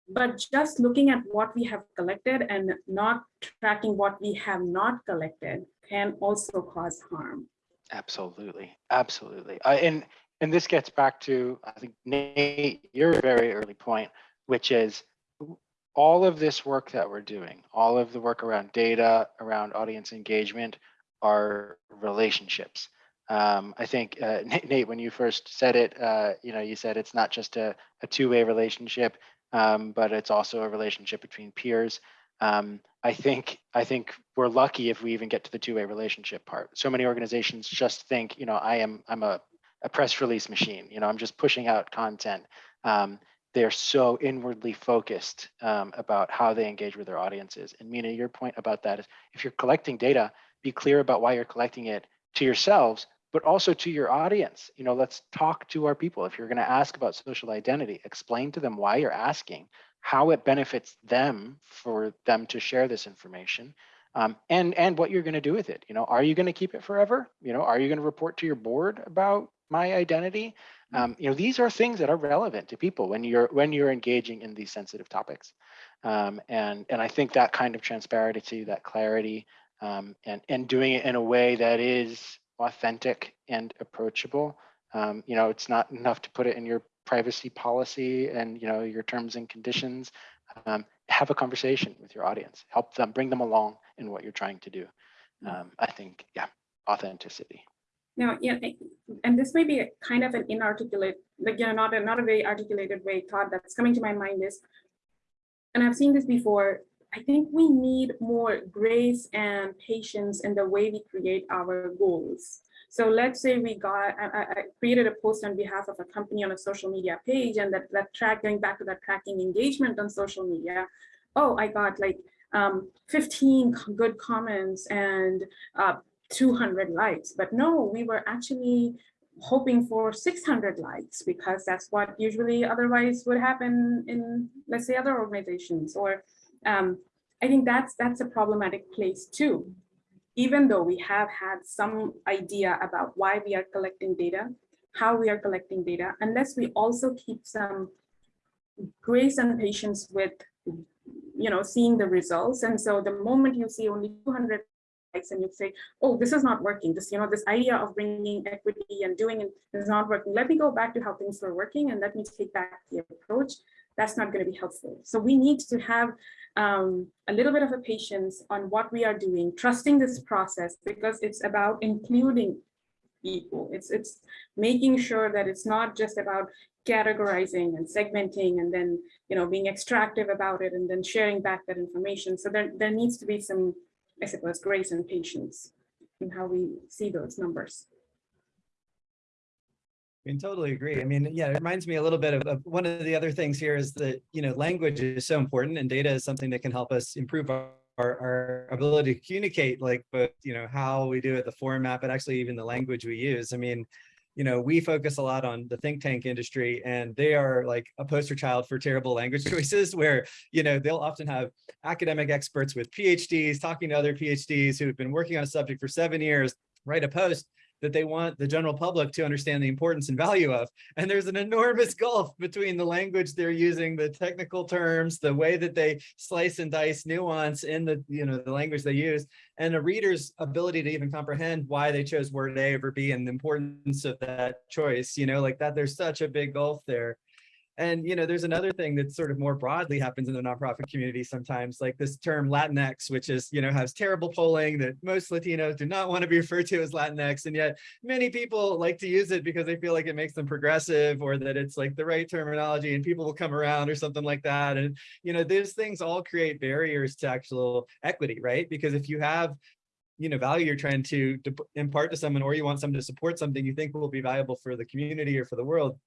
But just looking at what we have collected and not tracking what we have not collected can also cause harm. Absolutely, absolutely. I, and and this gets back to I think Nate, your very early point, which is all of this work that we're doing, all of the work around data, around audience engagement, are relationships. Um, I think uh, Nate, when you first said it, uh, you know, you said it's not just a, a two-way relationship, um, but it's also a relationship between peers. Um, I think I think we're lucky if we even get to the two-way relationship part. So many organizations just think, you know, I am I'm a, a press release machine. You know, I'm just pushing out content. Um, they're so inwardly focused um, about how they engage with their audiences. And Meena, your point about that is if you're collecting data, be clear about why you're collecting it to yourselves, but also to your audience. You know, let's talk to our people. If you're going to ask about social identity, explain to them why you're asking, how it benefits them for them to share this information, um, and and what you're going to do with it. You know, are you going to keep it forever? You know, are you going to report to your board about my identity? Um, you know, these are things that are relevant to people when you're when you're engaging in these sensitive topics. Um, and and I think that kind of transparency, that clarity, um, and and doing it in a way that is authentic and approachable. Um, you know, it's not enough to put it in your privacy policy and you know your terms and conditions. Um, have a conversation with your audience. Help them, bring them along in what you're trying to do. Um, I think, yeah, authenticity. Now, yeah, and this may be kind of an inarticulate, like, you know, not a, not a very articulated way thought that's coming to my mind is, and I've seen this before, I think we need more grace and patience in the way we create our goals. So let's say we got, I, I- created a post on behalf of a company on a social media page and that, that track, going back to that tracking engagement on social media. Oh, I got like um, 15 good comments and uh, 200 likes, but no, we were actually hoping for 600 likes because that's what usually otherwise would happen in, let's say, other organizations. Or um, I think that's that's a problematic place too. Even though we have had some idea about why we are collecting data, how we are collecting data, unless we also keep some grace and patience with you know seeing the results and so the moment you see only 200 likes and you say oh this is not working this you know this idea of bringing equity and doing it is not working let me go back to how things were working and let me take back the approach that's not going to be helpful. So we need to have um, a little bit of a patience on what we are doing trusting this process because it's about including people. It's it's making sure that it's not just about categorizing and segmenting and then you know being extractive about it and then sharing back that information. So there, there needs to be some i suppose grace and patience in how we see those numbers I mean, totally agree. I mean, yeah, it reminds me a little bit of, of one of the other things here is that, you know, language is so important and data is something that can help us improve our, our, our ability to communicate, like both, you know, how we do it, the format, but actually even the language we use. I mean, you know, we focus a lot on the think tank industry and they are like a poster child for terrible language choices where, you know, they'll often have academic experts with PhDs talking to other PhDs who've been working on a subject for seven years, write a post that they want the general public to understand the importance and value of. And there's an enormous gulf between the language they're using, the technical terms, the way that they slice and dice nuance in the, you know, the language they use, and a reader's ability to even comprehend why they chose word A over B and the importance of that choice, you know, like that, there's such a big gulf there. And, you know, there's another thing that sort of more broadly happens in the nonprofit community sometimes, like this term Latinx, which is, you know, has terrible polling that most Latinos do not want to be referred to as Latinx. And yet many people like to use it because they feel like it makes them progressive or that it's like the right terminology and people will come around or something like that. And, you know, these things all create barriers to actual equity, right? Because if you have you know value you're trying to, to impart to someone or you want someone to support something you think will be valuable for the community or for the world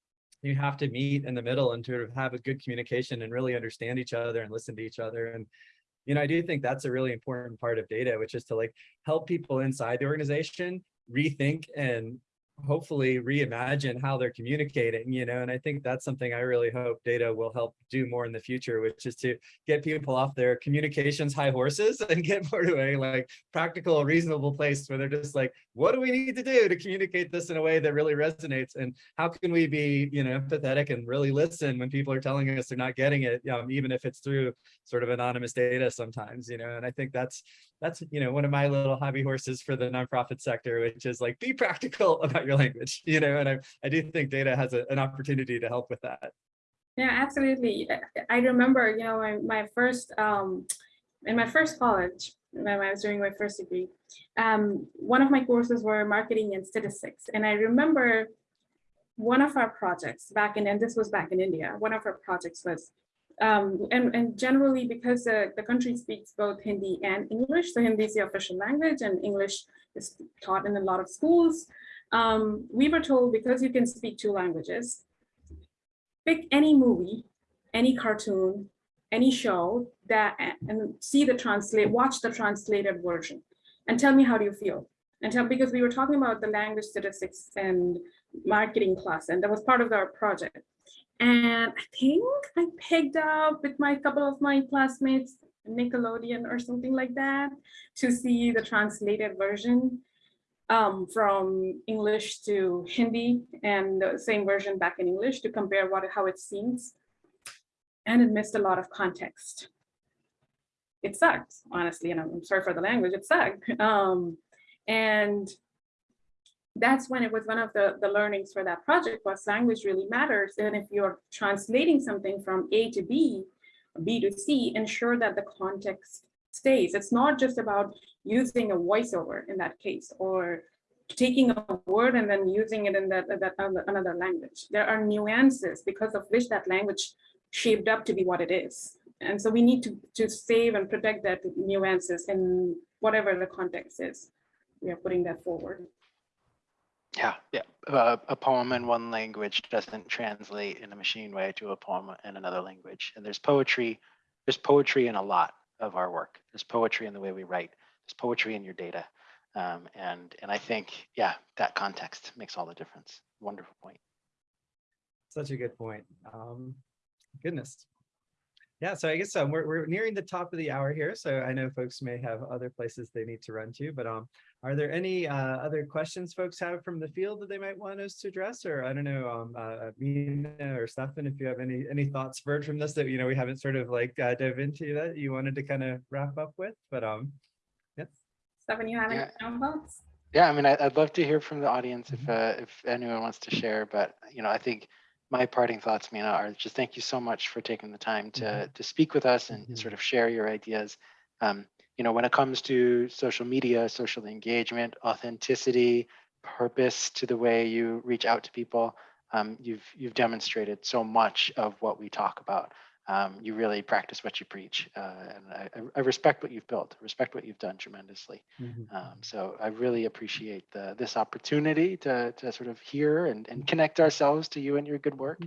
you have to meet in the middle and sort of have a good communication and really understand each other and listen to each other. And, you know, I do think that's a really important part of data, which is to like help people inside the organization rethink and hopefully reimagine how they're communicating, you know, and I think that's something I really hope data will help do more in the future, which is to get people off their communications high horses and get more to a like practical, reasonable place where they're just like, what do we need to do to communicate this in a way that really resonates? And how can we be, you know, empathetic and really listen when people are telling us they're not getting it, um, even if it's through sort of anonymous data sometimes, you know, and I think that's that's you know one of my little hobby horses for the nonprofit sector which is like be practical about your language you know and i i do think data has a, an opportunity to help with that Yeah, absolutely. I- remember, you know, my, my first, um, in my first college, when I was doing my first degree, um, one of my courses were marketing and statistics. And I remember one of our projects back in, and this was back in India, one of our projects was, um, and, and generally because the, the country speaks both Hindi and English, so Hindi is the official language and English is taught in a lot of schools. Um, we were told because you can speak two languages, pick any movie, any cartoon, any show that and see the translate, watch the translated version and tell me how do you feel? And tell because we were talking about the language statistics and marketing class, and that was part of our project. And I think I picked up with my couple of my classmates, Nickelodeon or something like that, to see the translated version um, from English to Hindi and the same version back in English to compare what how it seems. And it missed a lot of context. It sucked, honestly, and I'm sorry for the language, it sucked. Um, and that's when it was one of the, the learnings for that project was language really matters. And if you're translating something from A to B, B to C, ensure that the context stays. It's not just about using a voiceover in that case, or taking a word and then using it in that, that other- another language. There are nuances because of which that language shaped up to be what it is. And so we need to, to save and protect that nuances in whatever the context is. We are putting that forward. Yeah, yeah. Uh, a poem in one language doesn't translate in a machine way to a poem in another language. And there's poetry, there's poetry in a lot of our work. There's poetry in the way we write. There's poetry in your data. Um, and and I think, yeah, that context makes all the difference. Wonderful point. such a good point um goodness yeah so i guess um, we're, we're nearing the top of the hour here so i know folks may have other places they need to run to but um are there any uh other questions folks have from the field that they might want us to address or i don't know um uh Meena or Stefan if you have any any thoughts Bert from this that you know we haven't sort of like uh, dove into that you wanted to kind of wrap up with but um yeah. Stefan, you have any Yeah. final thoughts? Yeah, I mean, I, I'd love to hear from the audience if uh, if anyone wants to share. But you know, I think my parting thoughts, Meena, are just thank you so much for taking the time to Mhm. to speak with us and, and Mhm. sort of share your ideas. Um, you know, when it comes to social media, social engagement, authenticity, purpose to the way you reach out to people, um, you've you've demonstrated so much of what we talk about. Um, you really practice what you preach, uh, and I, I- I respect what you've built. Respect what you've done tremendously. mhm. Um, so I really appreciate the, this opportunity to, to sort of hear and, and connect ourselves to you and your good work.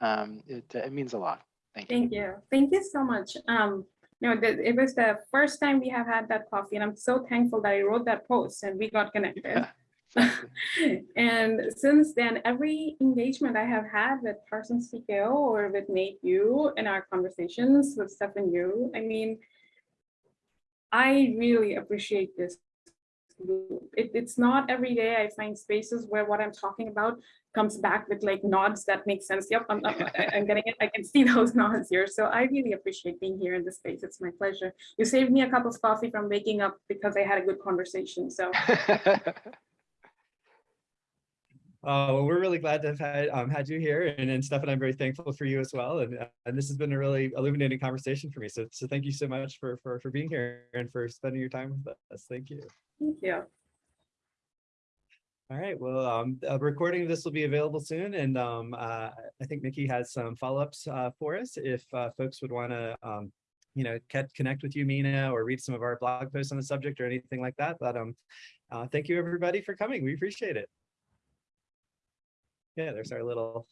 Um, it, it means a lot. Thank you. Thank you. Thank you so much. Um, no, the, it was the first time we have had that coffee and I'm so thankful that I wrote that post and we got connected. Yeah, exactly. And since then, every engagement I have had with Parsons TKO or with Nate you in our conversations with Stefan you, I mean, I really appreciate this. It, it's not every day I find spaces where what I'm talking about comes back with like nods that make sense. Yep, I'm, I'm, I'm getting it. I can see those nods here. So I really appreciate being here in this space. It's my pleasure. You saved me a cup of coffee from waking up because I had a good conversation. So Uh, well, we're really glad to have had, um, had you here and, and Stefan, I'm very thankful for you as well. And, uh, and this has been a really illuminating conversation for me. So, so thank you so much for, for, for being here and for spending your time with us. Thank you. thank you. All right, well, um, a recording of this will be available soon and, um, uh, I think Mickey has some follow-ups, uh, for us. If, uh, folks would want to, um, you know, connect with you, Meena, or read some of our blog posts on the subject or anything like that, but, um, uh, thank you everybody for coming. We appreciate it. Yeah, there's our little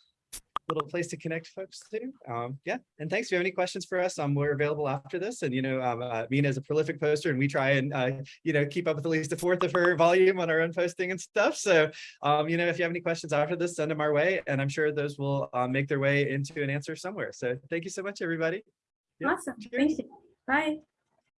little place to connect folks to. Um, yeah, and thanks. If you have any questions for us, um, we're available after this. And, you know, um, uh, Meena is a prolific poster and we try and, uh, you know, keep up with at least a fourth of her volume on our own posting and stuff. So, um, you know, if you have any questions after this, send them our way. And I'm sure those will uh, make their way into an answer somewhere. So thank you so much, everybody. Yeah, Awesome. cheers. Thank you. Bye.